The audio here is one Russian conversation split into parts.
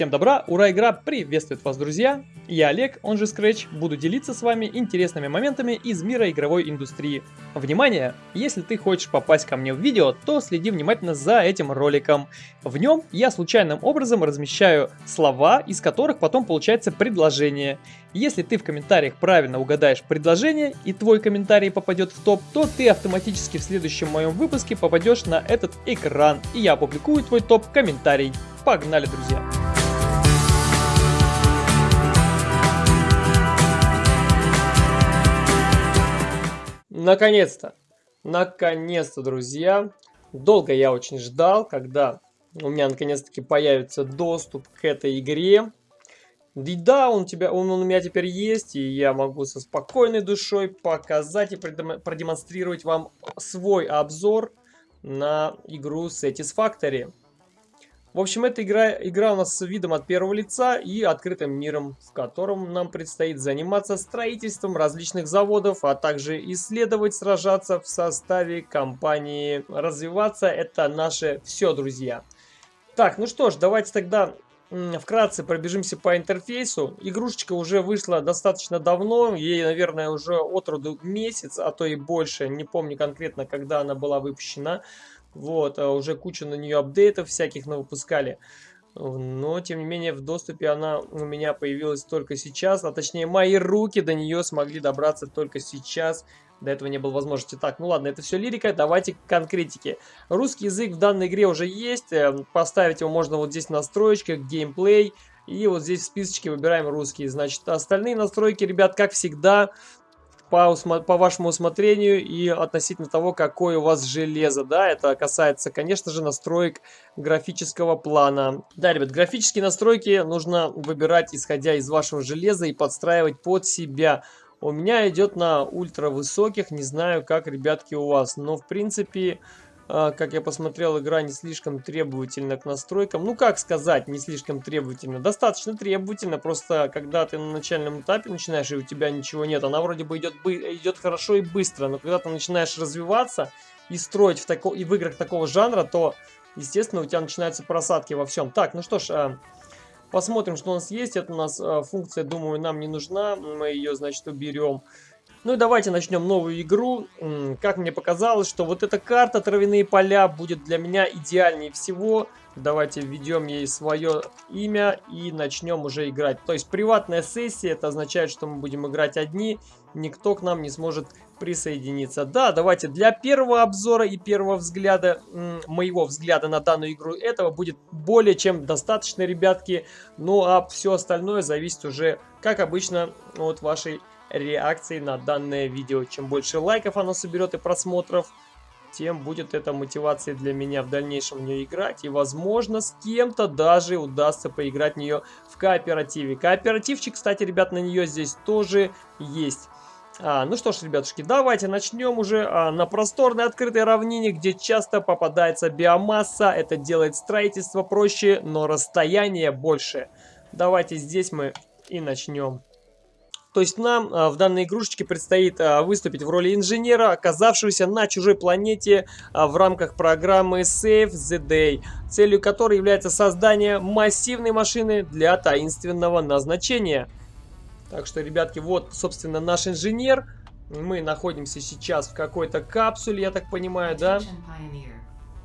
Всем добра, ура, игра приветствует вас, друзья! Я Олег, он же Scratch, буду делиться с вами интересными моментами из мира игровой индустрии. Внимание! Если ты хочешь попасть ко мне в видео, то следи внимательно за этим роликом. В нем я случайным образом размещаю слова, из которых потом получается предложение. Если ты в комментариях правильно угадаешь предложение и твой комментарий попадет в топ, то ты автоматически в следующем моем выпуске попадешь на этот экран, и я опубликую твой топ-комментарий. Погнали, друзья! Наконец-то! Наконец-то, друзья! Долго я очень ждал, когда у меня наконец-таки появится доступ к этой игре. И да, он, тебя, он, он у меня теперь есть, и я могу со спокойной душой показать и продемонстрировать вам свой обзор на игру Satisfactory. В общем, эта игра, игра у нас с видом от первого лица и открытым миром, в котором нам предстоит заниматься строительством различных заводов, а также исследовать, сражаться в составе компании. Развиваться это наше все, друзья. Так, ну что ж, давайте тогда вкратце пробежимся по интерфейсу. Игрушечка уже вышла достаточно давно, ей, наверное, уже от роду месяц, а то и больше, не помню конкретно, когда она была выпущена. Вот, а уже кучу на нее апдейтов всяких выпускали. Но, тем не менее, в доступе она у меня появилась только сейчас. А точнее, мои руки до нее смогли добраться только сейчас. До этого не было возможности. Так, ну ладно, это все лирика, давайте к конкретике. Русский язык в данной игре уже есть. Эм, поставить его можно вот здесь в настроечках, геймплей. И вот здесь в списочке выбираем русский. Значит, остальные настройки, ребят, как всегда, по, по вашему усмотрению и относительно того, какое у вас железо. Да, это касается, конечно же, настроек графического плана. Да, ребят, графические настройки нужно выбирать, исходя из вашего железа и подстраивать под себя. У меня идет на ультра высоких, не знаю, как, ребятки, у вас. Но, в принципе, как я посмотрел, игра не слишком требовательна к настройкам. Ну, как сказать, не слишком требовательна? Достаточно требовательна, просто когда ты на начальном этапе начинаешь, и у тебя ничего нет, она вроде бы идет, идет хорошо и быстро, но когда ты начинаешь развиваться и строить в, тако, и в играх такого жанра, то, естественно, у тебя начинаются просадки во всем. Так, ну что ж, а, посмотрим, что у нас есть. Это у нас а, функция, думаю, нам не нужна, мы ее, значит, уберем. Ну и давайте начнем новую игру. Как мне показалось, что вот эта карта «Травяные поля» будет для меня идеальнее всего. Давайте введем ей свое имя и начнем уже играть. То есть приватная сессия, это означает, что мы будем играть одни, никто к нам не сможет присоединиться. Да, давайте для первого обзора и первого взгляда, моего взгляда на данную игру, этого будет более чем достаточно, ребятки. Ну а все остальное зависит уже, как обычно, от вашей реакции на данное видео. Чем больше лайков оно соберет и просмотров, тем будет это мотивацией для меня в дальнейшем в нее играть. И, возможно, с кем-то даже удастся поиграть в нее в кооперативе. Кооперативчик, кстати, ребят, на нее здесь тоже есть. А, ну что ж, ребятушки, давайте начнем уже а, на просторной открытой равнине, где часто попадается биомасса. Это делает строительство проще, но расстояние больше. Давайте здесь мы и начнем. То есть нам а, в данной игрушечке предстоит а, выступить в роли инженера, оказавшегося на чужой планете а, в рамках программы Save the Day, целью которой является создание массивной машины для таинственного назначения. Так что, ребятки, вот, собственно, наш инженер. Мы находимся сейчас в какой-то капсуле, я так понимаю, да?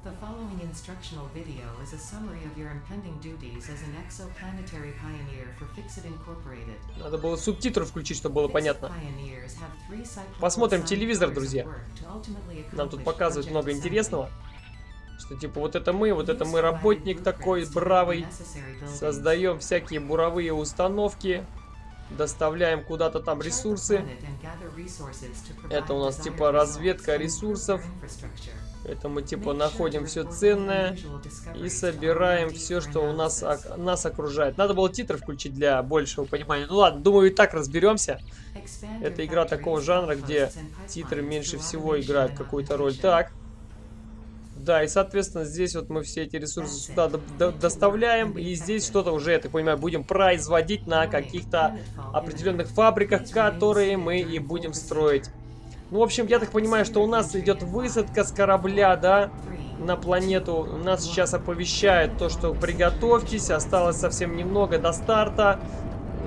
The following instructional video is a summary of your impending duties as an exoplanetary pioneer for Fixit Incorporated. Надо было субтитры включить, чтобы было понятно. Посмотрим телевизор, друзья. Нам тут показывают много интересного. Что типа вот это мы, вот это мы работник такой бравый. Создаем всякие буровые установки. Доставляем куда-то там ресурсы. Это у нас типа разведка ресурсов. Это мы типа находим все ценное и собираем все, что у нас, нас окружает. Надо было титры включить для большего понимания. Ну ладно, думаю, и так разберемся. Это игра такого жанра, где титры меньше всего играют какую-то роль. Так. Да, и соответственно здесь вот мы все эти ресурсы сюда доставляем. И здесь что-то уже, я так понимаю, будем производить на каких-то определенных фабриках, которые мы и будем строить. Ну, в общем, я так понимаю, что у нас идет высадка с корабля, да? на планету. Нас сейчас оповещает то, что приготовьтесь, осталось совсем немного до старта.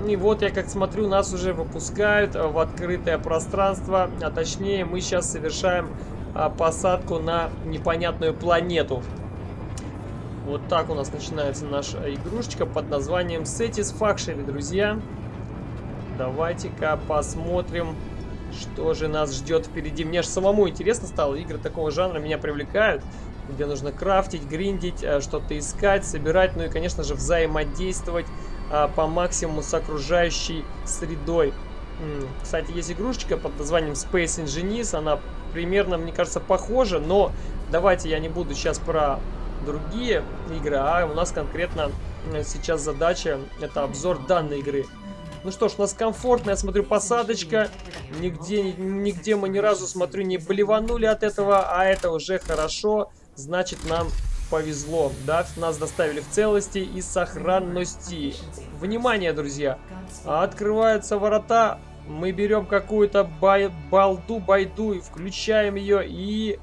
И вот я как смотрю, нас уже выпускают в открытое пространство, а точнее мы сейчас совершаем а, посадку на непонятную планету. Вот так у нас начинается наша игрушечка под названием Satisfactory, друзья. Давайте-ка посмотрим, что же нас ждет впереди. Мне же самому интересно стало, игры такого жанра меня привлекают где нужно крафтить, гриндить, э, что-то искать, собирать, ну и, конечно же, взаимодействовать а, по максимуму с окружающей средой. Кстати, есть игрушечка под названием Space Engineers, она примерно, мне кажется, похожа, но давайте я не буду сейчас про другие игры, а у нас конкретно сейчас задача, это обзор данной игры. Ну что ж, у нас комфортно, я смотрю, посадочка. Нигде, нигде мы ни разу, смотрю, не блеванули от этого, а это уже хорошо значит нам повезло. Да, нас доставили в целости и сохранности. Внимание, друзья! Открываются ворота. Мы берем какую-то бай балду, байду, и включаем ее и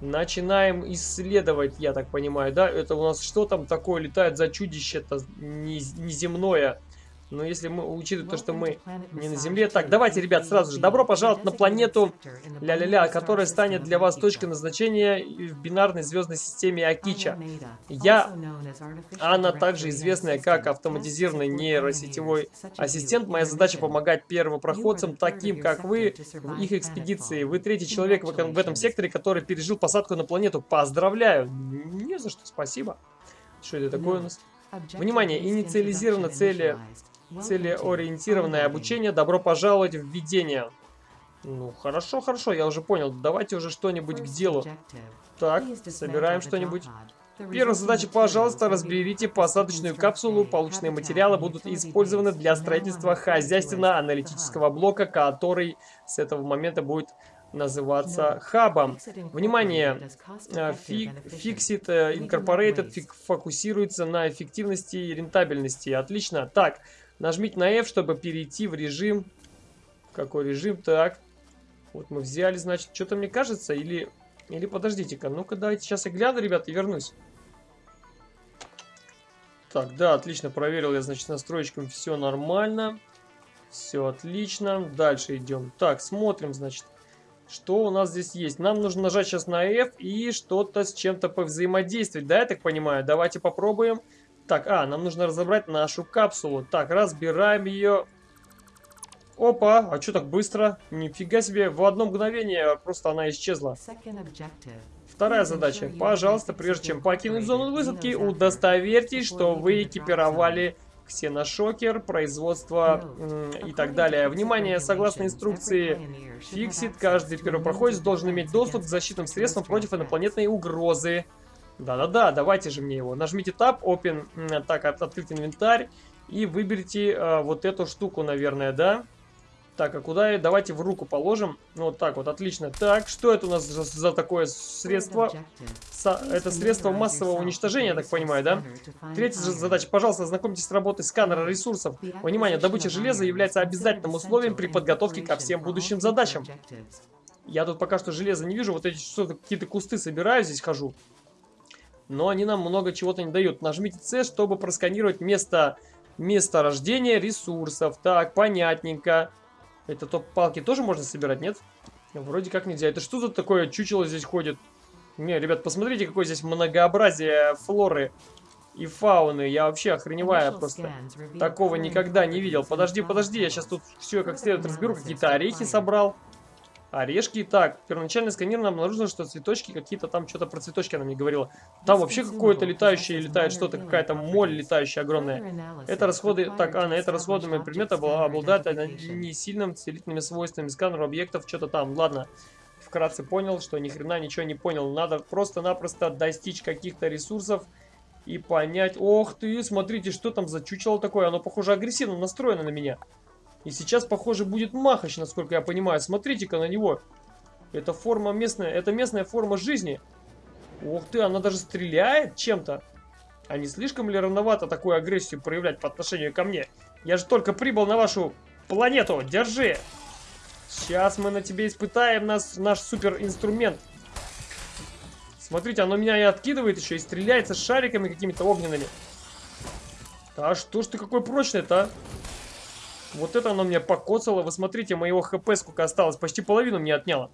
начинаем исследовать, я так понимаю, да? Это у нас что там такое летает за чудище-то неземное? Но если мы учитывая то, что мы не на Земле... Так, давайте, ребят, сразу же. Добро пожаловать на планету ля-ля-ля, которая станет для вас точкой назначения в бинарной звездной системе Акича. Я, она также известная как автоматизированный нейросетевой ассистент. Моя задача помогать первопроходцам, таким как вы, в их экспедиции. Вы третий человек в этом, секторе, который пережил посадку на планету. Поздравляю! Не за что, спасибо. Что это такое у нас? Внимание, инициализированы цели Целеориентированное обучение. Добро пожаловать в введение. Ну, хорошо, хорошо, я уже понял. Давайте уже что-нибудь к делу. Так, собираем что-нибудь. Первая задача, пожалуйста, разберите посадочную капсулу. Полученные материалы будут использованы для строительства хозяйственно-аналитического блока, который с этого момента будет называться хабом. Внимание! Fixit Incorporated фокусируется на эффективности и рентабельности. Отлично. Так, Нажмите на F, чтобы перейти в режим... Какой режим? Так. Вот мы взяли, значит, что-то мне кажется, или... Или подождите-ка, ну-ка давайте сейчас я гляну, ребят, и вернусь. Так, да, отлично, проверил я, значит, настроечками все нормально. Все отлично. Дальше идем. Так, смотрим, значит, что у нас здесь есть. Нам нужно нажать сейчас на F и что-то с чем-то повзаимодействовать, да, я так понимаю? Давайте попробуем. Так, а, нам нужно разобрать нашу капсулу. Так, разбираем ее. Опа, а что так быстро? Нифига себе, в одно мгновение просто она исчезла. Вторая задача. Пожалуйста, прежде чем покинуть зону высадки, удостоверьтесь, что вы экипировали ксеношокер, производство и так далее. Внимание, согласно инструкции Fixit, каждый первопроходец должен иметь доступ к защитным средствам против инопланетной угрозы. Да-да-да, давайте же мне его. Нажмите Tab, Open, так, от, открыть инвентарь. И выберите э, вот эту штуку, наверное, да? Так, а куда ее? Давайте в руку положим. Вот так вот, отлично. Так, что это у нас за, за такое средство? Со, это средство массового уничтожения, я так понимаю, да? Третья задача. Пожалуйста, ознакомьтесь с работой сканера ресурсов. Внимание, добыча железа является обязательным условием при подготовке ко всем будущим задачам. Я тут пока что железа не вижу. Вот эти что-то какие-то кусты собираю, здесь хожу но они нам много чего-то не дают. Нажмите C, чтобы просканировать место, место рождения ресурсов. Так, понятненько. Это топ палки тоже можно собирать, нет? Вроде как нельзя. Это что тут такое чучело здесь ходит? Не, ребят, посмотрите, какое здесь многообразие флоры и фауны. Я вообще охреневаю просто. Такого никогда не видел. Подожди, подожди, я сейчас тут все как следует разберу. Какие-то орехи собрал. Орешки. Так, первоначальный сканирование обнаружено, что цветочки какие-то там, что-то про цветочки она мне говорила. Там вообще какое-то летающее летает что-то, какая-то моль летающая огромная. Это расходы, так, а, на это расходами предмета обладает не сильным целительными свойствами сканера объектов, что-то там. Ладно, вкратце понял, что ни хрена ничего не понял. Надо просто-напросто достичь каких-то ресурсов и понять. Ох ты, смотрите, что там за чучело такое. Оно, похоже, агрессивно настроено на меня. И сейчас, похоже, будет Махач, насколько я понимаю. Смотрите-ка на него. Это форма местная, это местная форма жизни. Ух ты, она даже стреляет чем-то. А не слишком ли рановато такую агрессию проявлять по отношению ко мне? Я же только прибыл на вашу планету. Держи. Сейчас мы на тебе испытаем нас, наш супер инструмент. Смотрите, оно меня и откидывает еще, и стреляется шариками какими-то огненными. А что ж ты какой прочный-то, а? Вот это оно меня покоцало. Вы смотрите, моего хп сколько осталось. Почти половину мне отняло.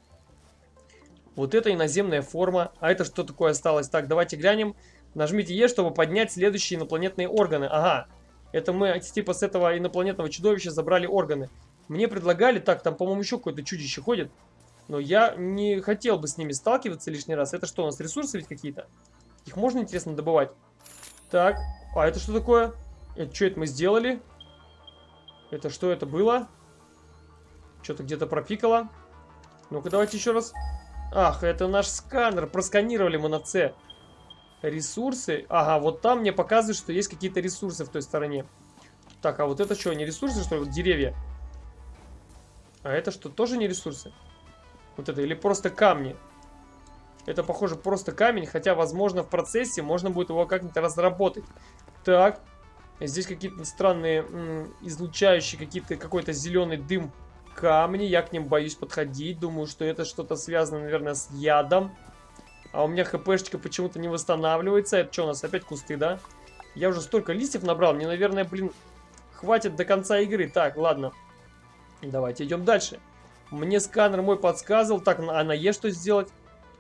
Вот это иноземная форма. А это что такое осталось? Так, давайте глянем. Нажмите Е, чтобы поднять следующие инопланетные органы. Ага. Это мы типа с этого инопланетного чудовища забрали органы. Мне предлагали... Так, там, по-моему, еще какое-то чудище ходит. Но я не хотел бы с ними сталкиваться лишний раз. Это что, у нас ресурсы ведь какие-то? Их можно, интересно, добывать? Так. А это что такое? Это что это мы сделали? Это что это было? Что-то где-то пропикало. Ну-ка, давайте еще раз. Ах, это наш сканер. Просканировали мы на С. Ресурсы. Ага, вот там мне показывают, что есть какие-то ресурсы в той стороне. Так, а вот это что, не ресурсы, что ли? Вот деревья. А это что, тоже не ресурсы? Вот это, или просто камни? Это, похоже, просто камень, хотя, возможно, в процессе можно будет его как-нибудь разработать. Так, здесь какие-то странные излучающие, какие-то какой-то зеленый дым камни. Я к ним боюсь подходить. Думаю, что это что-то связано, наверное, с ядом. А у меня хпшечка почему-то не восстанавливается. Это что у нас, опять кусты, да? Я уже столько листьев набрал. Мне, наверное, блин, хватит до конца игры. Так, ладно. Давайте идем дальше. Мне сканер мой подсказывал. Так, а на Е что сделать?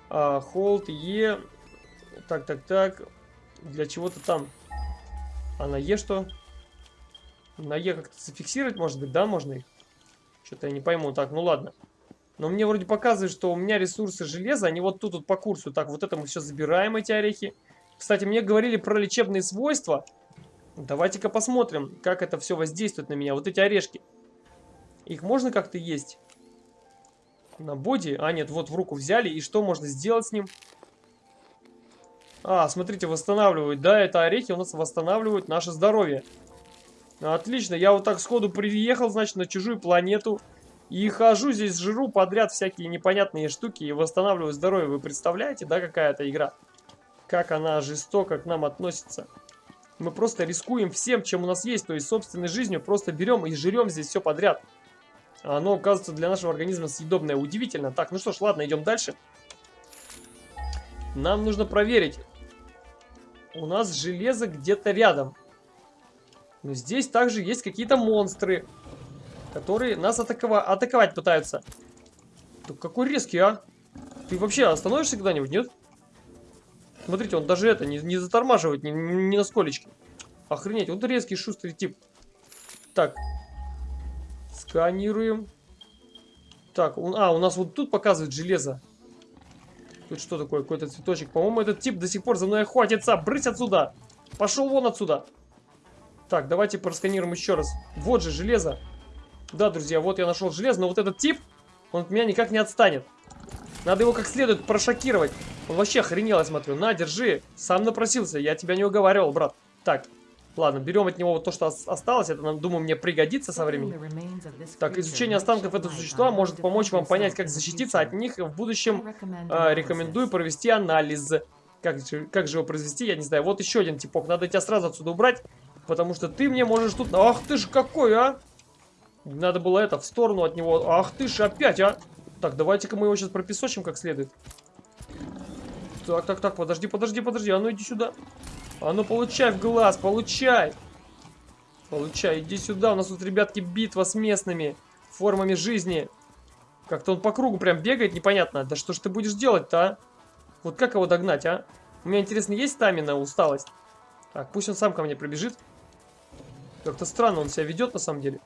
А, hold, Е. Так, так, так. Для чего-то там. А на Е что? На Е как-то зафиксировать, может быть, да, можно их? Что-то я не пойму. Так, ну ладно. Но мне вроде показывает, что у меня ресурсы железа, они вот тут вот по курсу. Так, вот это мы все забираем, эти орехи. Кстати, мне говорили про лечебные свойства. Давайте-ка посмотрим, как это все воздействует на меня. Вот эти орешки. Их можно как-то есть? На боди? А, нет, вот в руку взяли. И что можно сделать с ним? А, смотрите, восстанавливают. Да, это орехи у нас восстанавливают наше здоровье. Отлично, я вот так сходу приехал, значит, на чужую планету. И хожу здесь, жру подряд всякие непонятные штуки и восстанавливаю здоровье. Вы представляете, да, какая это игра? Как она жестоко к нам относится. Мы просто рискуем всем, чем у нас есть, то есть собственной жизнью. Просто берем и жрем здесь все подряд. Оно, оказывается, для нашего организма съедобное. Удивительно. Так, ну что ж, ладно, идем дальше. Нам нужно проверить. У нас железо где-то рядом. Но здесь также есть какие-то монстры, которые нас атакова атаковать пытаются. Ты какой резкий, а? Ты вообще остановишься когда-нибудь, нет? Смотрите, он даже это не, не затормаживает ни, на сколечки. Охренеть, вот резкий, шустрый тип. Так, Сканируем. Так, у, а, у нас вот тут показывает железо. Тут что такое? Какой-то цветочек. По-моему, этот тип до сих пор за мной охотится. Брысь отсюда! Пошел вон отсюда! Так, давайте просканируем еще раз. Вот же железо. Да, друзья, вот я нашел железо, но вот этот тип, он от меня никак не отстанет. Надо его как следует прошокировать. Он вообще охренел, я смотрю. На, держи. Сам напросился, я тебя не уговаривал, брат. Так, Ладно, берем от него вот то, что осталось. Это, думаю, мне пригодится со временем. Так, изучение останков этого существа может помочь вам понять, как защититься от них в будущем. Э, рекомендую провести анализ. Как как же его произвести, я не знаю. Вот еще один типок. Надо тебя сразу отсюда убрать, потому что ты мне можешь тут... Ах ты ж какой, а! Надо было это, в сторону от него. Ах ты ж опять, а! Так, давайте-ка мы его сейчас пропесочим как следует. Так, так, так, подожди, подожди, подожди. А ну иди сюда. А ну получай в глаз, получай. Получай, иди сюда. У нас тут, ребятки, битва с местными формами жизни. Как-то он по кругу прям бегает, непонятно. Да что ж ты будешь делать-то, а? Вот как его догнать, а? У меня, интересно, есть стамина, усталость? Так, пусть он сам ко мне пробежит. Как-то странно он себя ведет, на самом деле.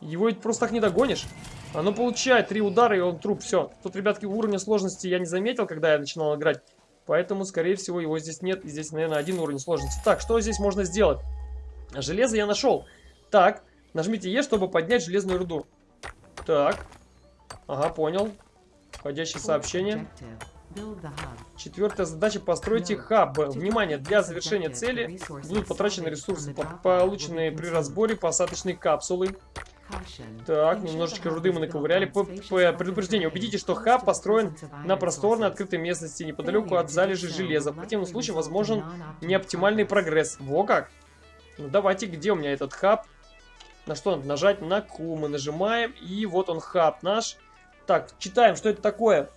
Его ведь просто так не догонишь. А ну получай, три удара, и он труп, все. Тут, ребятки, уровня сложности я не заметил, когда я начинал играть. Поэтому, скорее всего, его здесь нет. И здесь, наверное, один уровень сложности. Так, что здесь можно сделать? Железо я нашел. Так, нажмите Е, чтобы поднять железную руду. Так. Ага, понял. Входящее сообщение. Четвертая задача постройте хаб. Внимание, для завершения цели будут потрачены ресурсы, полученные при разборе посадочной капсулы. Так, немножечко руды мы наковыряли. По, по предупреждению, убедитесь, что хаб построен на просторной открытой местности, неподалеку от залежи железа. В противном случае возможен неоптимальный прогресс. Во как! Ну давайте, где у меня этот хаб? На что надо нажать? На Q мы нажимаем, и вот он хаб наш. Так, читаем, что это такое.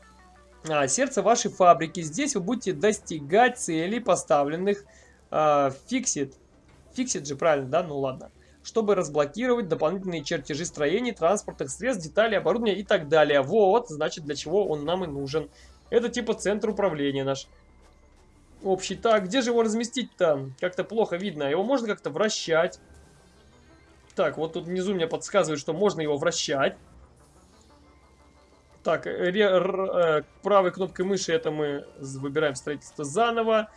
А, сердце вашей фабрики. Здесь вы будете достигать целей, поставленных а, фиксит. Фиксит же, правильно, да? Ну ладно. Чтобы разблокировать дополнительные чертежи строений, транспортных средств, деталей, оборудования и так далее. Вот, значит, для чего он нам и нужен. Это типа центр управления наш. Общий. Так, где же его разместить-то? Как-то плохо видно. Его можно как-то вращать. Так, вот тут внизу мне подсказывают, что можно его вращать. Так, р, э, правой кнопкой мыши это мы выбираем строительство заново.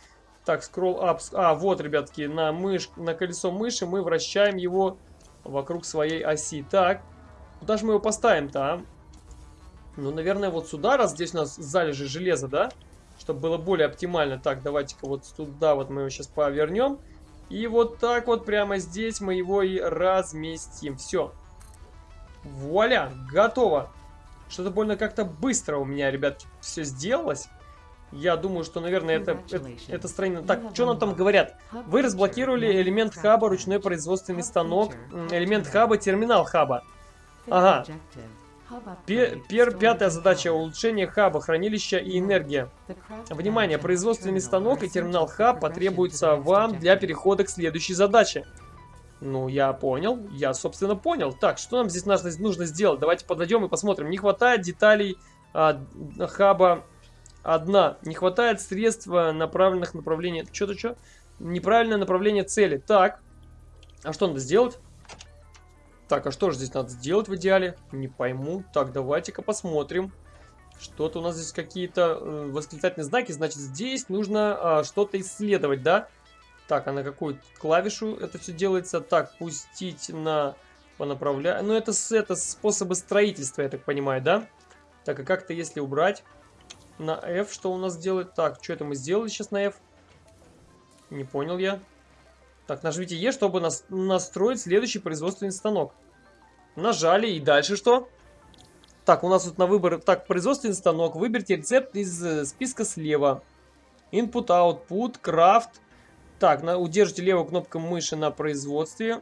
Так, scroll up. А, вот, ребятки, на, мышь, на колесо мыши мы вращаем его вокруг своей оси. Так, куда же мы его поставим-то, а? Ну, наверное, вот сюда, раз здесь у нас залежи железа, да? Чтобы было более оптимально. Так, давайте-ка вот туда вот мы его сейчас повернем. И вот так вот прямо здесь мы его и разместим. Все. Вуаля, готово. Что-то больно как-то быстро у меня, ребят, все сделалось. Я думаю, что, наверное, это, это, это строение... Так, что нам там говорят? Вы разблокировали элемент хаба, ручной производственный станок, элемент хаба, терминал хаба. Ага. Пер, пер, пятая задача – улучшение хаба, хранилища и энергия. Внимание, производственный станок и терминал хаб потребуются вам для перехода к следующей задаче. Ну, я понял. Я, собственно, понял. Так, что нам здесь нужно, нужно сделать? Давайте подойдем и посмотрим. Не хватает деталей а, хаба одна. Не хватает средств направленных направления... Что-то что? Неправильное направление цели. Так. А что надо сделать? Так, а что же здесь надо сделать в идеале? Не пойму. Так, давайте-ка посмотрим. Что-то у нас здесь какие-то э, восклицательные знаки. Значит, здесь нужно э, что-то исследовать, да? Так, а на какую клавишу это все делается? Так, пустить на... По направлению. Ну, это, это способы строительства, я так понимаю, да? Так, а как-то если убрать на F, что у нас делает? Так, что это мы сделали сейчас на F? Не понял я. Так, нажмите E, чтобы нас настроить следующий производственный станок. Нажали, и дальше что? Так, у нас тут на выбор... Так, производственный станок. Выберите рецепт из э, списка слева. Input, Output, Craft, так, на, удержите левую кнопку мыши на производстве.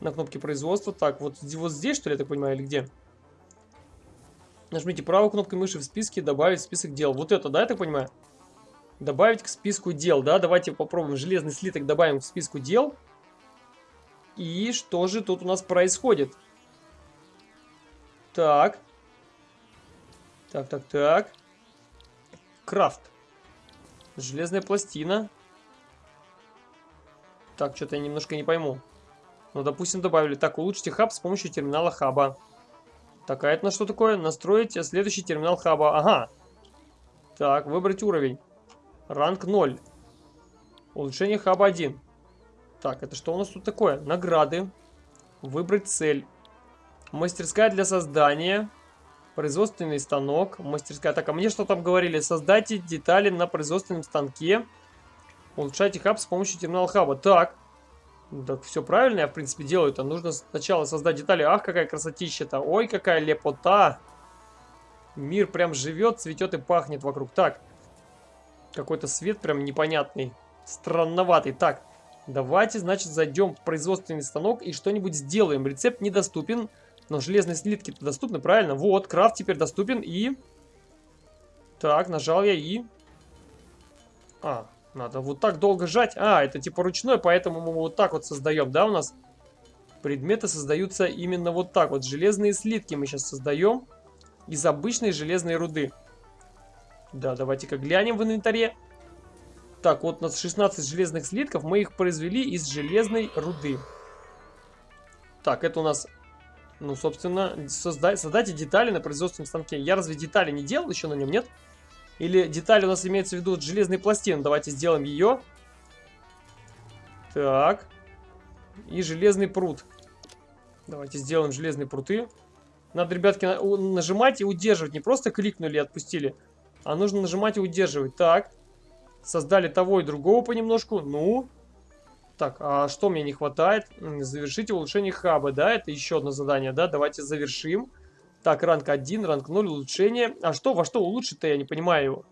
На кнопке производства. Так, вот, вот здесь, что ли, я так понимаю, или где? Нажмите правой кнопкой мыши в списке, добавить в список дел. Вот это, да, я так понимаю? Добавить к списку дел, да? Давайте попробуем железный слиток добавим к списку дел. И что же тут у нас происходит? Так. Так, так, так. Крафт. Железная пластина. Так, что-то я немножко не пойму. Ну, допустим, добавили. Так, улучшите хаб с помощью терминала хаба. Так, а это на что такое? Настроить следующий терминал хаба. Ага. Так, выбрать уровень. Ранг 0. Улучшение хаба 1. Так, это что у нас тут такое? Награды. Выбрать цель. Мастерская для создания. Производственный станок. Мастерская. Так, а мне что там говорили? Создайте детали на производственном станке. Улучшайте хаб с помощью терминала хаба. Так. Так, все правильно я, в принципе, делаю. То нужно сначала создать детали. Ах, какая красотища-то. Ой, какая лепота. Мир прям живет, цветет и пахнет вокруг. Так. Какой-то свет прям непонятный. Странноватый. Так. Давайте, значит, зайдем в производственный станок и что-нибудь сделаем. Рецепт недоступен. Но железные слитки-то доступны, правильно? Вот, крафт теперь доступен и... Так, нажал я и... А, надо вот так долго жать. А, это типа ручной, поэтому мы вот так вот создаем, да, у нас? Предметы создаются именно вот так вот. Железные слитки мы сейчас создаем из обычной железной руды. Да, давайте-ка глянем в инвентаре. Так, вот у нас 16 железных слитков. Мы их произвели из железной руды. Так, это у нас, ну, собственно, созда создайте детали на производственном станке. Я разве детали не делал еще на нем, нет? Нет. Или деталь у нас имеется в виду железной пластины. Давайте сделаем ее. Так. И железный пруд. Давайте сделаем железные пруты. Надо, ребятки, нажимать и удерживать. Не просто кликнули и отпустили, а нужно нажимать и удерживать. Так. Создали того и другого понемножку. Ну. Так, а что мне не хватает? Завершите улучшение хаба, да? Это еще одно задание, да? Давайте завершим. Так, ранг 1, ранг 0, улучшение. А что, во что улучшить-то, я не понимаю его.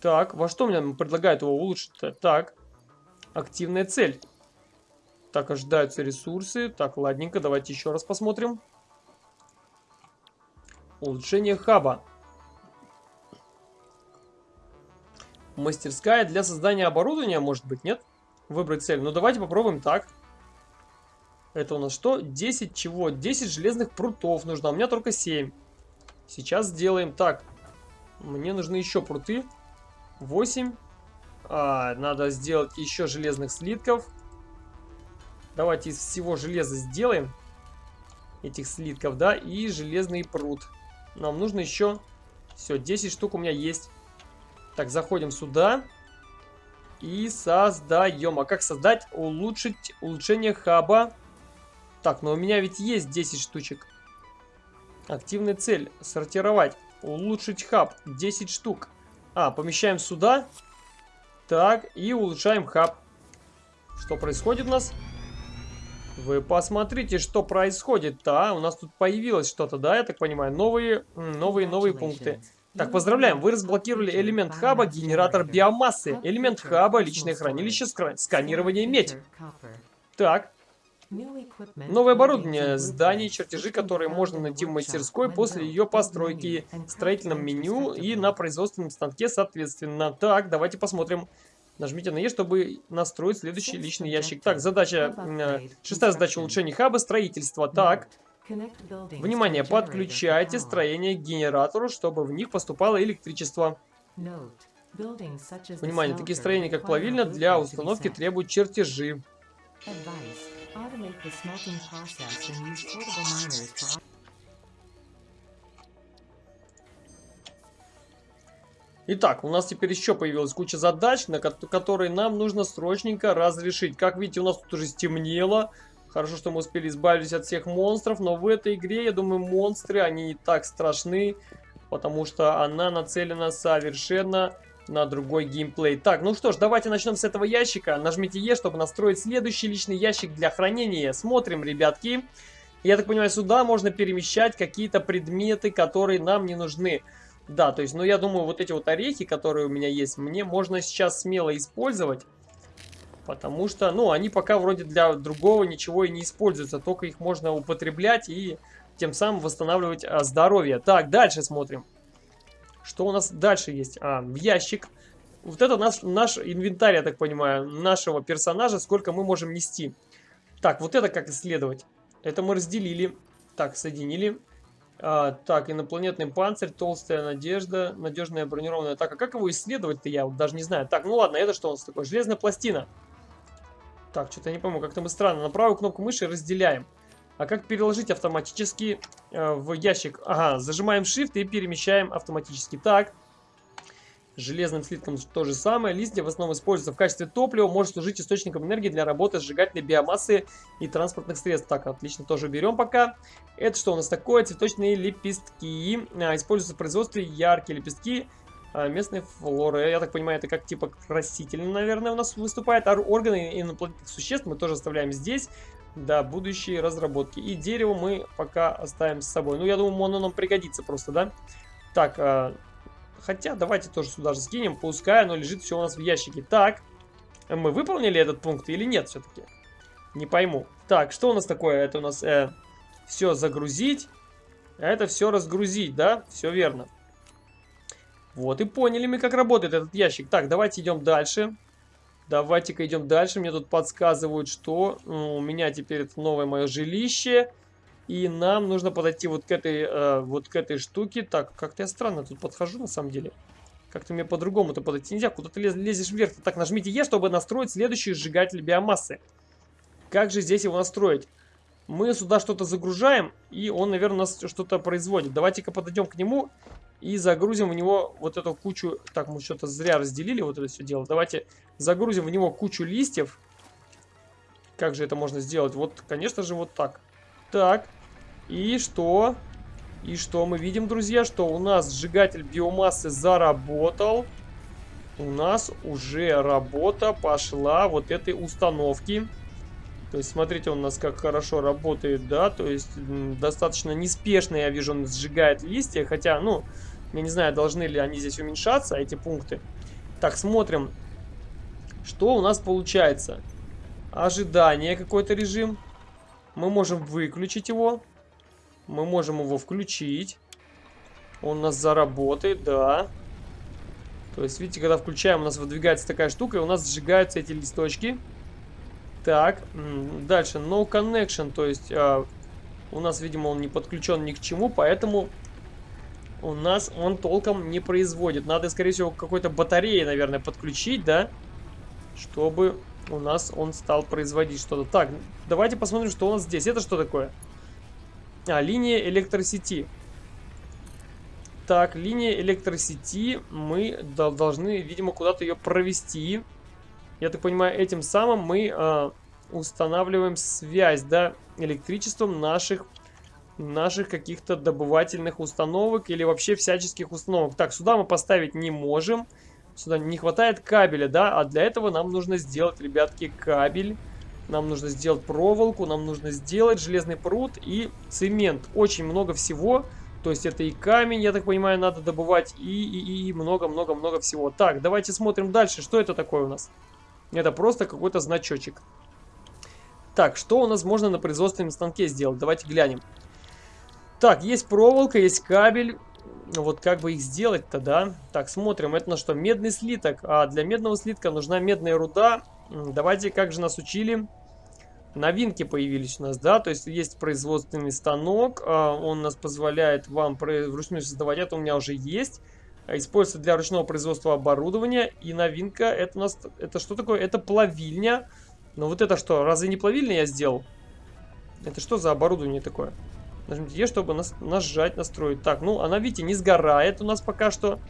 Так, во что мне предлагают его улучшить-то? Так, активная цель. Так, ожидаются ресурсы. Так, ладненько, давайте еще раз посмотрим. Улучшение хаба. Мастерская для создания оборудования, может быть, нет? Выбрать цель. Ну, давайте попробуем так. Это у нас что? 10 чего? 10 железных прутов нужно, а у меня только 7. Сейчас сделаем так. Мне нужны еще пруты. 8. А, надо сделать еще железных слитков. Давайте из всего железа сделаем. Этих слитков, да, и железный пруд. Нам нужно еще... Все, 10 штук у меня есть. Так, заходим сюда. И создаем. А как создать? Улучшить улучшение хаба. Так, но у меня ведь есть 10 штучек. Активная цель. Сортировать. Улучшить хаб. 10 штук. А, помещаем сюда. Так, и улучшаем хаб. Что происходит у нас? Вы посмотрите, что происходит. Да, у нас тут появилось что-то, да, я так понимаю. Новые, новые, новые пункты. Так, поздравляем, вы разблокировали элемент хаба, генератор биомассы. Элемент хаба, личное хранилище, сканирование медь. Так, Новое оборудование, здания, чертежи, которые можно найти в мастерской после ее постройки, в строительном меню и на производственном станке соответственно. Так, давайте посмотрим. Нажмите на Е, чтобы настроить следующий личный ящик. Так, задача, шестая задача улучшения хаба, строительство. Так, внимание, подключайте строение к генератору, чтобы в них поступало электричество. Внимание, такие строения, как плавильня, для установки требуют чертежи. Automate the smelting process and use portable miners for... Итак, у нас теперь еще появилась куча задач, на которые нам нужно срочненько разрешить. Как видите, у нас тут уже стемнело. Хорошо, что мы успели избавиться от всех монстров, но в этой игре, я думаю, монстры, они не так страшны, потому что она нацелена совершенно на другой геймплей. Так, ну что ж, давайте начнем с этого ящика. Нажмите Е, чтобы настроить следующий личный ящик для хранения. Смотрим, ребятки. Я так понимаю, сюда можно перемещать какие-то предметы, которые нам не нужны. Да, то есть, ну я думаю, вот эти вот орехи, которые у меня есть, мне можно сейчас смело использовать. Потому что, ну, они пока вроде для другого ничего и не используются. Только их можно употреблять и тем самым восстанавливать а, здоровье. Так, дальше смотрим. Что у нас дальше есть? А, в ящик. Вот это наш, наш инвентарь, я так понимаю, нашего персонажа, сколько мы можем нести. Так, вот это как исследовать? Это мы разделили. Так, соединили. А, так, инопланетный панцирь, толстая надежда, надежная бронированная. Так, а как его исследовать-то я вот даже не знаю. Так, ну ладно, это что у нас такое? Железная пластина. Так, что-то я не помню, как-то мы странно. На правую кнопку мыши разделяем. А как переложить автоматически э, в ящик? Ага, зажимаем Shift и перемещаем автоматически. Так. Железным слитком то же самое. Листья в основном используются в качестве топлива. Может служить источником энергии для работы сжигательной биомассы и транспортных средств. Так, отлично, тоже берем пока. Это что у нас такое? Цветочные лепестки. А, используются в производстве яркие лепестки а, местной флоры. Я так понимаю, это как типа красительно, наверное, у нас выступает. Органы инопланетных существ мы тоже оставляем здесь. Да, будущие разработки. И дерево мы пока оставим с собой. Ну, я думаю, оно нам пригодится просто, да? Так, э, хотя давайте тоже сюда же скинем. Пускай оно лежит все у нас в ящике. Так, мы выполнили этот пункт или нет все-таки? Не пойму. Так, что у нас такое? Это у нас э, все загрузить. Это все разгрузить, да? Все верно. Вот и поняли мы, как работает этот ящик. Так, давайте идем дальше. Давайте-ка идем дальше. Мне тут подсказывают, что у меня теперь это новое мое жилище. И нам нужно подойти вот к этой, э, вот к этой штуке. Так, как-то я странно тут подхожу на самом деле. Как-то мне по-другому-то подойти нельзя. Куда ты лез, лезешь вверх? Так, нажмите Е, чтобы настроить следующий сжигатель биомассы. Как же здесь его настроить? Мы сюда что-то загружаем, и он, наверное, у нас что-то производит. Давайте-ка подойдем к нему и загрузим в него вот эту кучу... Так, мы что-то зря разделили вот это все дело. Давайте загрузим в него кучу листьев. Как же это можно сделать? Вот, конечно же, вот так. Так. И что? И что мы видим, друзья? Что у нас сжигатель биомассы заработал. У нас уже работа пошла вот этой установки. То есть, смотрите, он у нас как хорошо работает, да, то есть, достаточно неспешно, я вижу, он сжигает листья, хотя, ну, я не знаю, должны ли они здесь уменьшаться, эти пункты. Так, смотрим, что у нас получается. Ожидание какой-то режим. Мы можем выключить его. Мы можем его включить. Он у нас заработает, да. То есть, видите, когда включаем, у нас выдвигается такая штука, и у нас сжигаются эти листочки. Так, дальше, no connection, то есть а, у нас, видимо, он не подключен ни к чему, поэтому у нас он толком не производит. Надо, скорее всего, какой-то батареи, наверное, подключить, да? Чтобы у нас он стал производить что-то. Так, давайте посмотрим, что у нас здесь. Это что такое? А, линия электросети. Так, линия электросети. Мы должны, видимо, куда-то ее провести. Я так понимаю, этим самым мы э, устанавливаем связь, да, электричеством наших наших каких-то добывательных установок или вообще всяческих установок. Так, сюда мы поставить не можем. Сюда не хватает кабеля, да, а для этого нам нужно сделать, ребятки, кабель. Нам нужно сделать проволоку, нам нужно сделать железный пруд и цемент. Очень много всего. То есть это и камень, я так понимаю, надо добывать, и много-много-много всего. Так, давайте смотрим дальше. Что это такое у нас? Это просто какой-то значочек. Так, что у нас можно на производственном станке сделать? Давайте глянем. Так, есть проволока, есть кабель. Вот как бы их сделать-то, да? Так, смотрим. Это на что? Медный слиток. А для медного слитка нужна медная руда. Давайте, как же нас учили? Новинки появились у нас, да? То есть есть производственный станок. А, он нас позволяет вам вручную создавать. Это у меня уже есть. Используется для ручного производства оборудования. И новинка, это у нас... Это что такое? Это плавильня. Но вот это что? Разве не плавильня я сделал? Это что за оборудование такое? Нажмите Е, чтобы нас, нажать, настроить. Так, ну она, видите, не сгорает у нас пока что.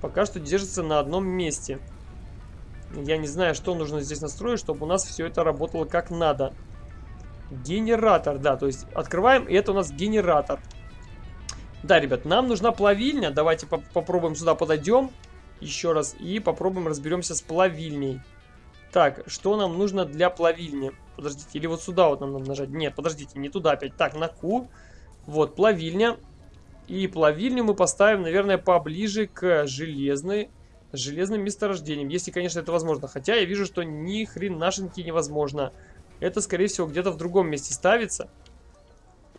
Пока что держится на одном месте. Я не знаю, что нужно здесь настроить, чтобы у нас все это работало как надо. Генератор, да, то есть открываем, и это у нас генератор. Да, ребят, нам нужна плавильня. Давайте по попробуем сюда подойдем еще раз и попробуем разберемся с плавильней. Так, что нам нужно для плавильни? Подождите, или вот сюда вот нам надо нажать? Нет, подождите, не туда опять. Так, на Q. Вот, плавильня. И плавильню мы поставим, наверное, поближе к железной, железным месторождениям. Если, конечно, это возможно. Хотя я вижу, что ни хренашеньки невозможно. Это, скорее всего, где-то в другом месте ставится.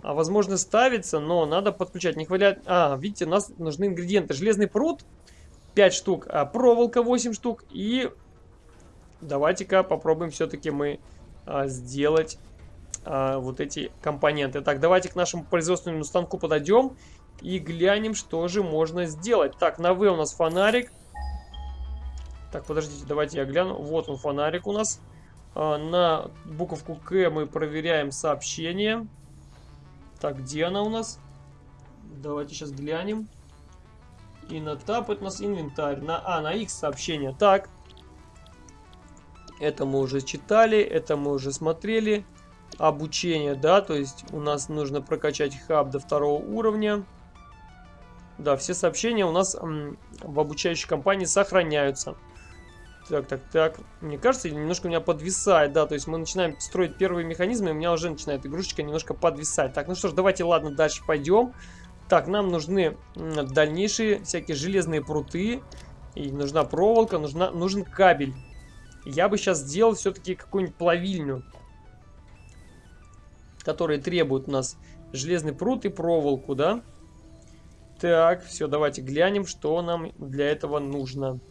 А, возможно, ставится, но надо подключать. Не хватает... А, видите, у нас нужны ингредиенты. Железный пруд 5 штук, а проволока 8 штук. И давайте-ка попробуем все-таки мы а, сделать а, вот эти компоненты. Так, давайте к нашему производственному станку подойдем и глянем, что же можно сделать. Так, на В у нас фонарик. Так, подождите, давайте я гляну. Вот он, фонарик у нас. А, на буковку К мы проверяем сообщение. Так, где она у нас? Давайте сейчас глянем. И на тап это у нас инвентарь. На, а, на X сообщение. Так. Это мы уже читали, это мы уже смотрели обучение, да, то есть у нас нужно прокачать хаб до второго уровня. Да, все сообщения у нас в обучающей компании сохраняются. Так, так, так. Мне кажется, немножко у меня подвисает, да, то есть мы начинаем строить первые механизмы, и у меня уже начинает игрушечка немножко подвисать. Так, ну что ж, давайте, ладно, дальше пойдем. Так, нам нужны дальнейшие всякие железные пруты, и нужна проволока, нужна, нужен кабель. Я бы сейчас сделал все-таки какую-нибудь плавильню которые требуют у нас железный пруд и проволоку, да? Так, все, давайте глянем, что нам для этого нужно.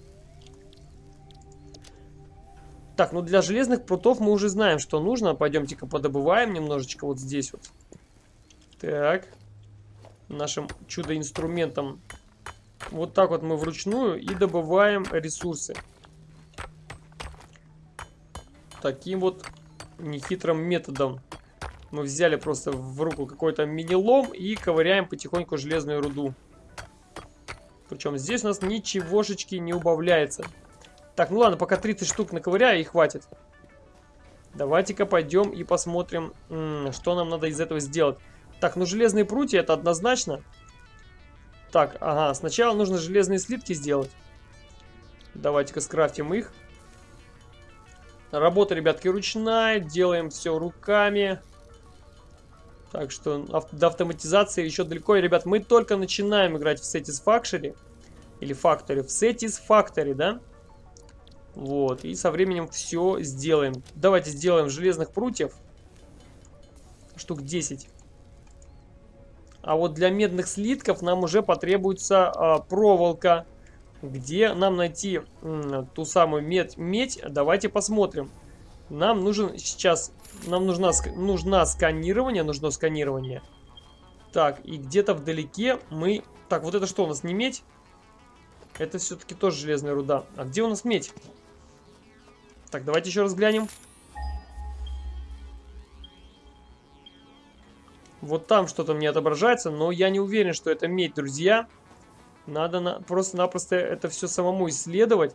Так, ну для железных прутов мы уже знаем, что нужно. Пойдемте-ка подобываем немножечко вот здесь вот. Так. Нашим чудо-инструментом. Вот так вот мы вручную и добываем ресурсы. Таким вот нехитрым методом. Мы взяли просто в руку какой-то мини-лом и ковыряем потихоньку железную руду. Причем здесь у нас ничегошечки не убавляется. Так, ну ладно, пока 30 штук наковыряю и хватит. Давайте-ка пойдем и посмотрим, что нам надо из этого сделать. Так, ну железные прутья это однозначно. Так, ага, сначала нужно железные слитки сделать. Давайте-ка скрафтим их. Работа, ребятки, ручная. Делаем все руками. Так что до автоматизации еще далеко. И, ребят, мы только начинаем играть в Satisfactory. Или Factory. В Satisfactory, да? Вот. И со временем все сделаем. Давайте сделаем железных прутьев. Штук 10. А вот для медных слитков нам уже потребуется а, проволока. Где нам найти ту самую медь, медь? Давайте посмотрим. Нам нужен сейчас... Нам нужна, нужна сканирование. Нужно сканирование. Так, и где-то вдалеке мы... Так, вот это что у нас, не медь? Это все-таки тоже железная руда. А где у нас медь? Так, давайте еще раз глянем. Вот там что-то мне отображается, но я не уверен, что это медь, друзья. Надо на... просто-напросто это все самому исследовать.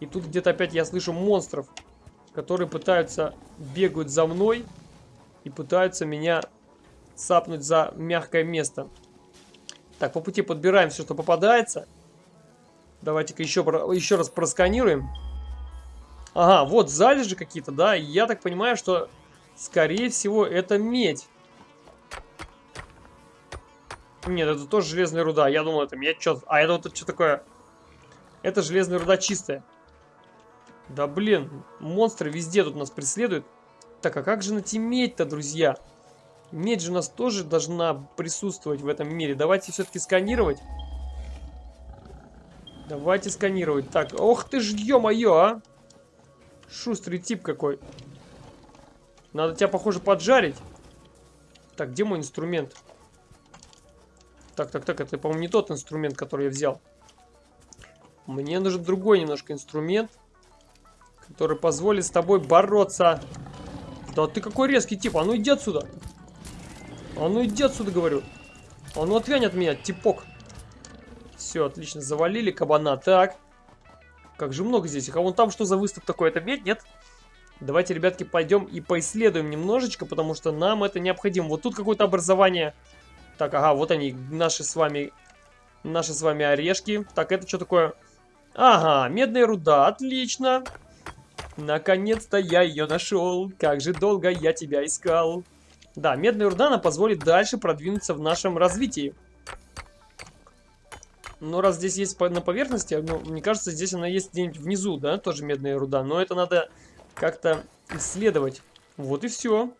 И тут где-то опять я слышу монстров, которые пытаются, бегают за мной и пытаются меня сапнуть за мягкое место. Так, по пути подбираем все, что попадается. Давайте-ка еще, еще раз просканируем. Ага, вот залежи какие-то, да. Я так понимаю, что, скорее всего, это медь. Нет, это тоже железная руда. Я думал, это медь. Что... А это вот что такое? Это железная руда чистая. Да блин, монстры везде тут нас преследуют. Так, а как же найти медь-то, друзья? Медь же у нас тоже должна присутствовать в этом мире. Давайте все-таки сканировать. Давайте сканировать. Так, ох ты ж, ё-моё, а! Шустрый тип какой. Надо тебя, похоже, поджарить. Так, где мой инструмент? Так, так, так, это, по-моему, не тот инструмент, который я взял. Мне нужен другой немножко инструмент, который позволит с тобой бороться. Да ты какой резкий тип, а ну иди отсюда. А ну иди отсюда, говорю. А ну отвянь от меня, типок. Все, отлично, завалили кабана. Так. Как же много здесь. А вон там что за выступ такой? Это медь, нет? Давайте, ребятки, пойдем и поисследуем немножечко, потому что нам это необходимо. Вот тут какое-то образование так, ага, вот они, наши с вами, наши с вами орешки. Так, это что такое? Ага, медная руда, отлично. Наконец-то я ее нашел. Как же долго я тебя искал. Да, медная руда нам позволит дальше продвинуться в нашем развитии. Но раз здесь есть на поверхности, ну, мне кажется, здесь она есть где-нибудь внизу, да, тоже медная руда. Но это надо как-то исследовать. Вот и все.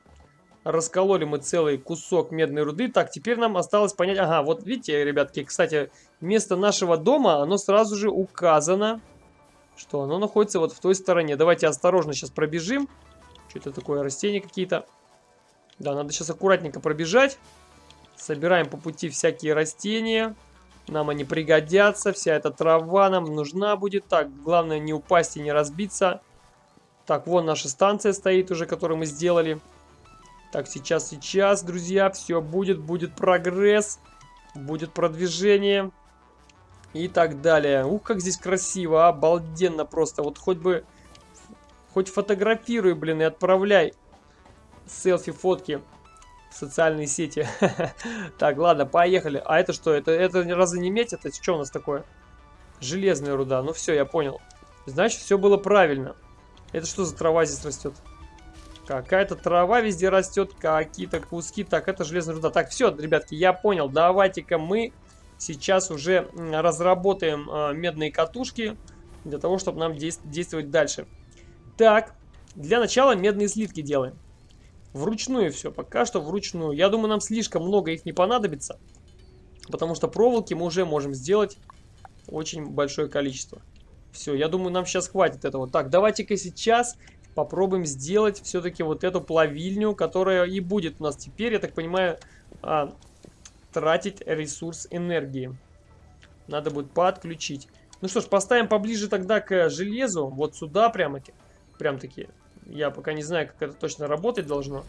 Раскололи мы целый кусок медной руды. Так, теперь нам осталось понять... Ага, вот видите, ребятки, кстати, место нашего дома, оно сразу же указано, что оно находится вот в той стороне. Давайте осторожно сейчас пробежим. Что это такое, растения какие-то? Да, надо сейчас аккуратненько пробежать. Собираем по пути всякие растения. Нам они пригодятся. Вся эта трава нам нужна будет. Так, главное не упасть и не разбиться. Так, вон наша станция стоит уже, которую мы сделали. Так, сейчас, сейчас, друзья, все будет, будет прогресс, будет продвижение и так далее. Ух, как здесь красиво, обалденно просто. Вот хоть бы, хоть фотографируй, блин, и отправляй селфи, фотки в социальные сети. Так, ладно, поехали. А это что? Это, это разве не медь? Это что у нас такое? Железная руда. Ну все, я понял. Значит, все было правильно. Это что за трава здесь растет? Какая-то трава везде растет, какие-то куски. Так, это железная руда. Так, все, ребятки, я понял. Давайте-ка мы сейчас уже разработаем э, медные катушки для того, чтобы нам действовать дальше. Так, для начала медные слитки делаем. Вручную все, пока что вручную. Я думаю, нам слишком много их не понадобится. Потому что проволоки мы уже можем сделать очень большое количество. Все, я думаю, нам сейчас хватит этого. Так, давайте-ка сейчас попробуем сделать все-таки вот эту плавильню, которая и будет у нас теперь, я так понимаю, а, тратить ресурс энергии. Надо будет подключить. Ну что ж, поставим поближе тогда к железу, вот сюда прямо-таки. Прям-таки. Я пока не знаю, как это точно работать должно.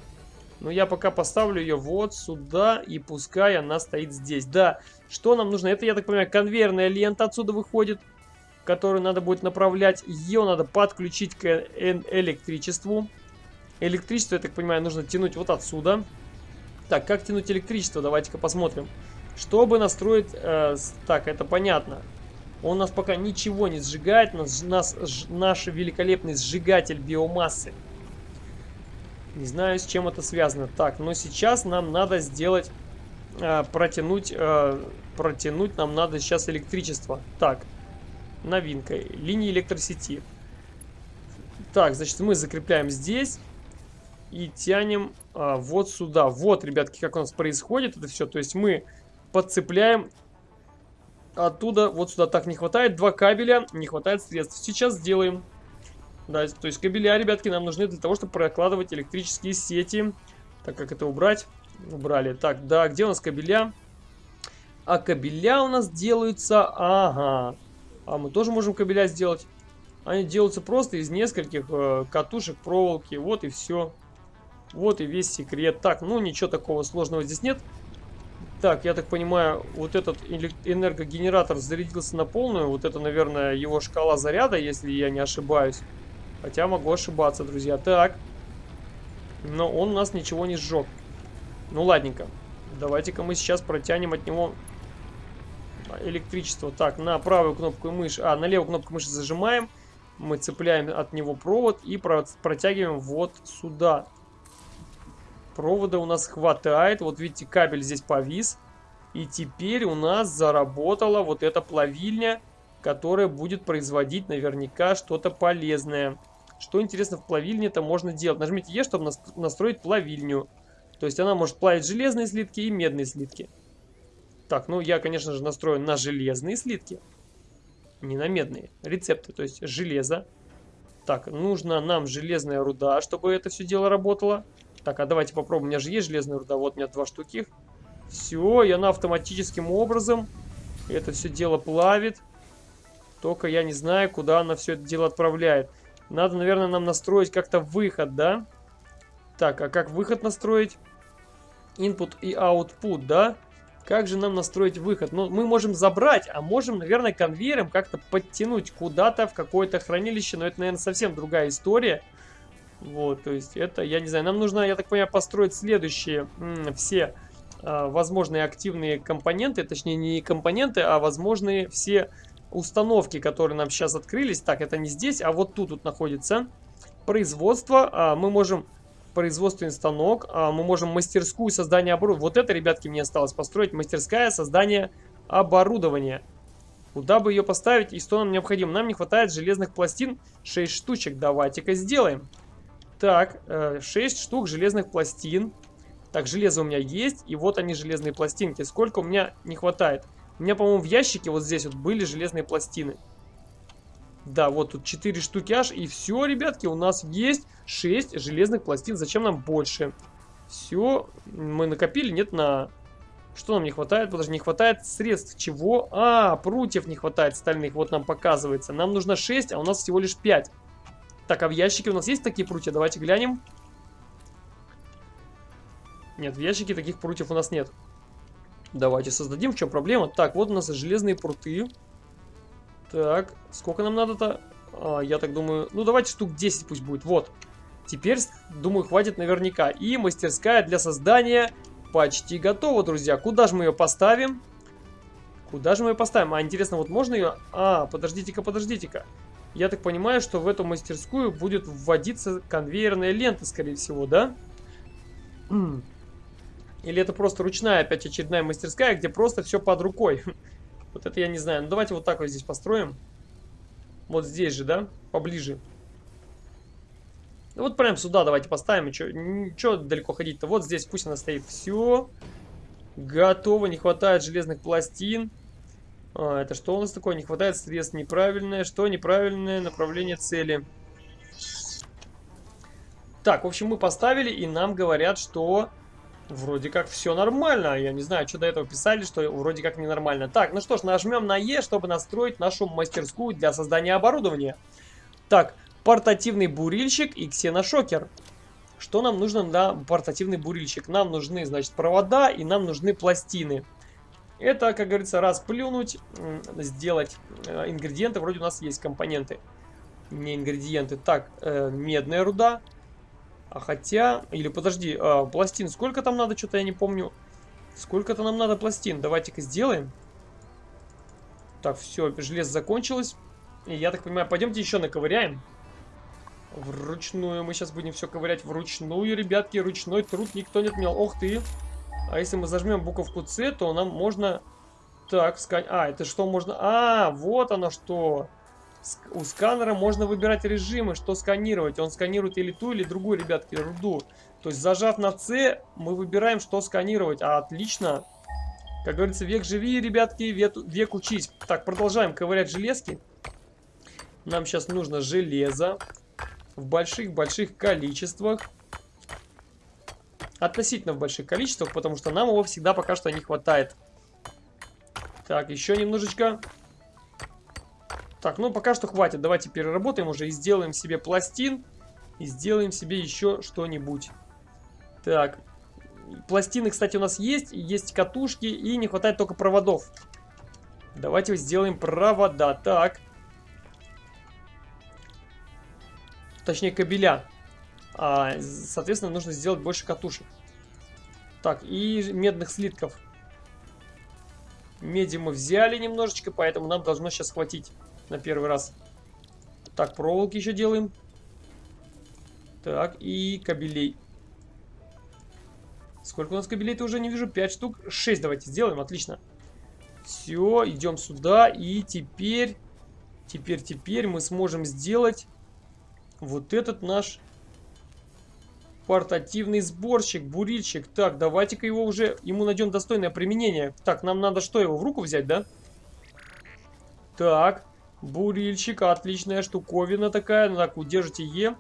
Но я пока поставлю ее вот сюда, и пускай она стоит здесь. Да, что нам нужно? Это, я так понимаю, конвейерная лента отсюда выходит которую надо будет направлять. Ее надо подключить к электричеству. Электричество, я так понимаю, нужно тянуть вот отсюда. Так, как тянуть электричество? Давайте-ка посмотрим. Чтобы настроить... Э, так, это понятно. Он нас пока ничего не сжигает. Нас, нас, ж, наш великолепный сжигатель биомассы. Не знаю, с чем это связано. Так, но сейчас нам надо сделать... Э, протянуть... Э, протянуть нам надо сейчас электричество. Так, новинкой. Линии электросети. Так, значит, мы закрепляем здесь и тянем а, вот сюда. Вот, ребятки, как у нас происходит это все. То есть мы подцепляем оттуда вот сюда. Так, не хватает два кабеля, не хватает средств. Сейчас сделаем. Да, то есть кабеля, ребятки, нам нужны для того, чтобы прокладывать электрические сети. Так, как это убрать? Убрали. Так, да, где у нас кабеля? А кабеля у нас делаются... Ага. А мы тоже можем кабеля сделать. Они делаются просто из нескольких э, катушек проволоки. Вот и все. Вот и весь секрет. Так, ну ничего такого сложного здесь нет. Так, я так понимаю, вот этот энергогенератор зарядился на полную. Вот это, наверное, его шкала заряда, если я не ошибаюсь. Хотя могу ошибаться, друзья. Так. Но он у нас ничего не сжег. Ну, ладненько. Давайте-ка мы сейчас протянем от него электричество. Так, на правую кнопку мыши, а, на левую кнопку мыши зажимаем. Мы цепляем от него провод и протягиваем вот сюда. Провода у нас хватает. Вот видите, кабель здесь повис. И теперь у нас заработала вот эта плавильня, которая будет производить наверняка что-то полезное. Что интересно в плавильне-то можно делать? Нажмите Е, чтобы настроить плавильню. То есть она может плавить железные слитки и медные слитки. Так, ну я, конечно же, настрою на железные слитки. Не на медные. Рецепты, то есть железо. Так, нужна нам железная руда, чтобы это все дело работало. Так, а давайте попробуем. У меня же есть железная руда. Вот у меня два штуки. Все, и она автоматическим образом это все дело плавит. Только я не знаю, куда она все это дело отправляет. Надо, наверное, нам настроить как-то выход, да? Так, а как выход настроить? Input и output, да? Как же нам настроить выход? Ну, мы можем забрать, а можем, наверное, конвейером как-то подтянуть куда-то в какое-то хранилище. Но это, наверное, совсем другая история. Вот, то есть это, я не знаю, нам нужно, я так понимаю, построить следующие все э, возможные активные компоненты, точнее не компоненты, а возможные все установки, которые нам сейчас открылись. Так, это не здесь, а вот тут вот находится производство. А, мы можем производственный станок, а, мы можем мастерскую создание оборудования. Вот это, ребятки, мне осталось построить. Мастерская создание оборудования. Куда бы ее поставить и что нам необходимо? Нам не хватает железных пластин 6 штучек. Давайте-ка сделаем. Так, 6 э, штук железных пластин. Так, железо у меня есть. И вот они, железные пластинки. Сколько у меня не хватает? У меня, по-моему, в ящике вот здесь вот были железные пластины. Да, вот тут 4 штуки аж. И все, ребятки, у нас есть 6 железных пластин. Зачем нам больше? Все, мы накопили, нет, на... Что нам не хватает? Подожди, не хватает средств. Чего? А, прутьев не хватает стальных. Вот нам показывается. Нам нужно 6, а у нас всего лишь 5. Так, а в ящике у нас есть такие прутья? Давайте глянем. Нет, в ящике таких прутьев у нас нет. Давайте создадим. В чем проблема? Так, вот у нас железные пруты. Так, сколько нам надо-то? А, я так думаю... Ну, давайте штук 10 пусть будет. Вот. Теперь, думаю, хватит наверняка. И мастерская для создания почти готова, друзья. Куда же мы ее поставим? Куда же мы ее поставим? А, интересно, вот можно ее... А, подождите-ка, подождите-ка. Я так понимаю, что в эту мастерскую будет вводиться конвейерная лента, скорее всего, да? Или это просто ручная опять очередная мастерская, где просто все под рукой? Вот это я не знаю. Ну давайте вот так вот здесь построим. Вот здесь же, да? Поближе. Ну вот прям сюда давайте поставим. Что далеко ходить-то? Вот здесь пусть она стоит. Все. Готово. Не хватает железных пластин. А, это что у нас такое? Не хватает средств. Неправильное. Что? Неправильное направление цели. Так, в общем, мы поставили, и нам говорят, что вроде как все нормально. Я не знаю, что до этого писали, что вроде как ненормально. Так, ну что ж, нажмем на Е, чтобы настроить нашу мастерскую для создания оборудования. Так, портативный бурильщик и ксеношокер. Что нам нужно на портативный бурильщик? Нам нужны, значит, провода и нам нужны пластины. Это, как говорится, расплюнуть, сделать э, ингредиенты. Вроде у нас есть компоненты, не ингредиенты. Так, э, медная руда. А хотя... Или подожди, э, пластин сколько там надо? Что-то я не помню. Сколько-то нам надо пластин. Давайте-ка сделаем. Так, все, железо закончилось. И я так понимаю, пойдемте еще наковыряем. Вручную. Мы сейчас будем все ковырять вручную, ребятки. Ручной труд никто не отменял. Ох ты! А если мы зажмем буковку С, то нам можно... Так, скан... А, это что можно... А, вот оно что. У сканера можно выбирать режимы, что сканировать. Он сканирует или ту, или другую, ребятки, руду. То есть, зажав на С, мы выбираем, что сканировать. А, отлично. Как говорится, век живи, ребятки, век, век учись. Так, продолжаем ковырять железки. Нам сейчас нужно железо в больших-больших количествах. Относительно в больших количествах, потому что нам его всегда пока что не хватает. Так, еще немножечко. Так, ну пока что хватит. Давайте переработаем уже и сделаем себе пластин. И сделаем себе еще что-нибудь. Так. Пластины, кстати, у нас есть. Есть катушки. И не хватает только проводов. Давайте сделаем провода. Так. Точнее, кабеля. А, соответственно, нужно сделать больше катушек. Так, и медных слитков. Меди мы взяли немножечко, поэтому нам должно сейчас хватить на первый раз. Так, проволоки еще делаем. Так, и кабелей. Сколько у нас кабелей-то уже не вижу? 5 штук. 6 давайте сделаем, отлично. Все, идем сюда. И теперь, теперь, теперь мы сможем сделать вот этот наш портативный сборщик, бурильщик. Так, давайте-ка его уже, ему найдем достойное применение. Так, нам надо что, его в руку взять, да? Так, бурильщик, отличная штуковина такая. Ну так, удержите Е.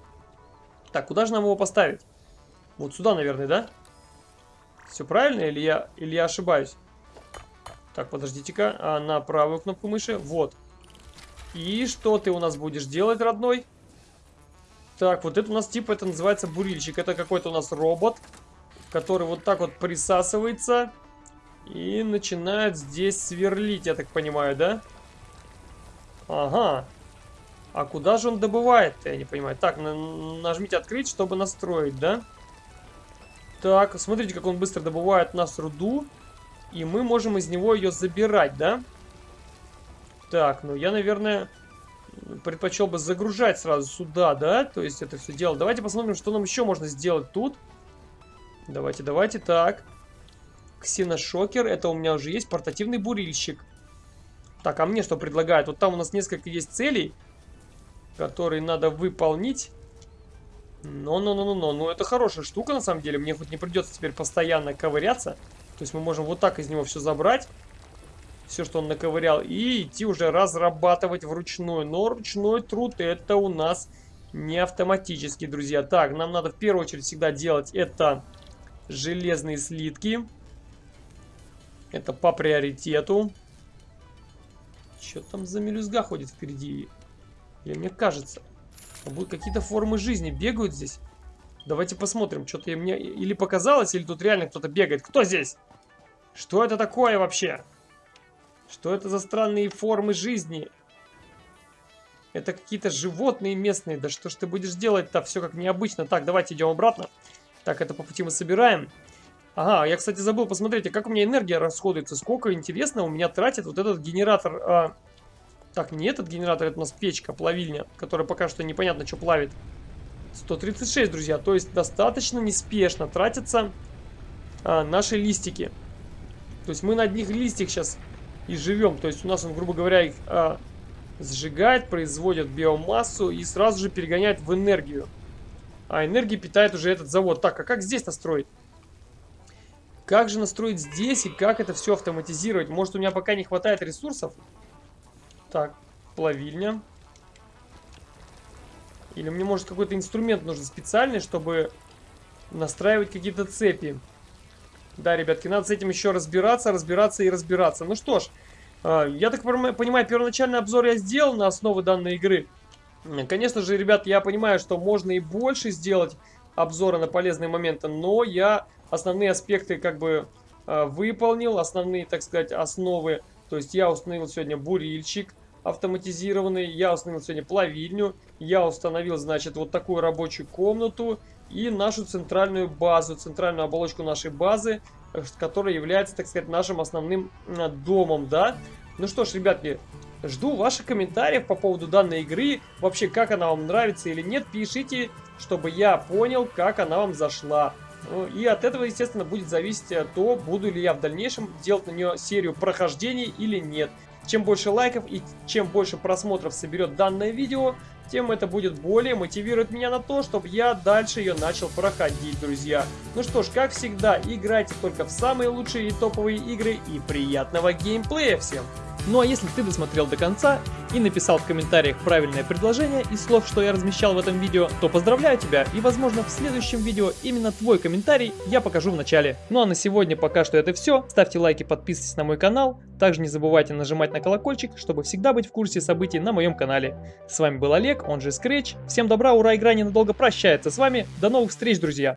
Так, куда же нам его поставить? Вот сюда, наверное, да? Все правильно или я, или я ошибаюсь? Так, подождите-ка. А, на правую кнопку мыши. Вот. И что ты у нас будешь делать, родной? Так, вот это у нас типа, это называется бурильщик. Это какой-то у нас робот, который вот так вот присасывается и начинает здесь сверлить, я так понимаю, да? Ага. А куда же он добывает я не понимаю. Так, нажмите открыть, чтобы настроить, да? Так, смотрите, как он быстро добывает нас руду. И мы можем из него ее забирать, да? Так, ну я, наверное, предпочел бы загружать сразу сюда, да? То есть это все дело. Давайте посмотрим, что нам еще можно сделать тут. Давайте, давайте, так. Ксеношокер, это у меня уже есть. Портативный бурильщик. Так, а мне что предлагают? Вот там у нас несколько есть целей, которые надо выполнить. Но-но-но-но-но, ну это хорошая штука на самом деле. Мне хоть не придется теперь постоянно ковыряться. То есть мы можем вот так из него все забрать все, что он наковырял, и идти уже разрабатывать вручную. Но ручной труд это у нас не автоматически, друзья. Так, нам надо в первую очередь всегда делать это железные слитки. Это по приоритету. Что там за мелюзга ходит впереди? Или мне кажется? Будут какие-то формы жизни бегают здесь? Давайте посмотрим. Что-то мне или показалось, или тут реально кто-то бегает. Кто здесь? Что это такое вообще? Что это за странные формы жизни? Это какие-то животные местные. Да что ж ты будешь делать-то? Все как необычно. Так, давайте идем обратно. Так, это по пути мы собираем. Ага, я, кстати, забыл, посмотрите, как у меня энергия расходуется. Сколько, интересно, у меня тратит вот этот генератор... А... Так, не этот генератор, это у нас печка, плавильня, которая пока что непонятно, что плавит. 136, друзья. То есть достаточно неспешно тратятся а, наши листики. То есть мы на одних листьях сейчас и живем. То есть у нас он, грубо говоря, их а, сжигает, производит биомассу и сразу же перегоняет в энергию. А энергия питает уже этот завод. Так, а как здесь настроить? Как же настроить здесь и как это все автоматизировать? Может, у меня пока не хватает ресурсов? Так, плавильня. Или мне, может, какой-то инструмент нужен специальный, чтобы настраивать какие-то цепи. Да, ребятки, надо с этим еще разбираться, разбираться и разбираться. Ну что ж, а, я так понимаю, первоначальный обзор я сделал на основе данной игры. Конечно же, ребят, я понимаю, что можно и больше сделать обзора на полезные моменты, но я основные аспекты как бы а, выполнил, основные, так сказать, основы. То есть я установил сегодня бурильщик автоматизированный, я установил сегодня плавильню, я установил, значит, вот такую рабочую комнату, и нашу центральную базу, центральную оболочку нашей базы, э, которая является, так сказать, нашим основным домом, да. Ну что ж, ребятки, жду ваших комментариев по поводу данной игры, вообще, как она вам нравится или нет, пишите, чтобы я понял, как она вам зашла. Ну, и от этого, естественно, будет зависеть э, то, буду ли я в дальнейшем делать на нее серию прохождений или нет. Чем больше лайков и чем больше просмотров соберет данное видео, тем это будет более мотивировать меня на то, чтобы я дальше ее начал проходить, друзья. Ну что ж, как всегда, играйте только в самые лучшие и топовые игры и приятного геймплея всем! Ну а если ты досмотрел до конца и написал в комментариях правильное предложение из слов, что я размещал в этом видео, то поздравляю тебя и возможно в следующем видео именно твой комментарий я покажу в начале. Ну а на сегодня пока что это все. Ставьте лайки, подписывайтесь на мой канал. Также не забывайте нажимать на колокольчик, чтобы всегда быть в курсе событий на моем канале. С вами был Олег, он же Scratch. Всем добра, ура, игра ненадолго прощается с вами. До новых встреч, друзья!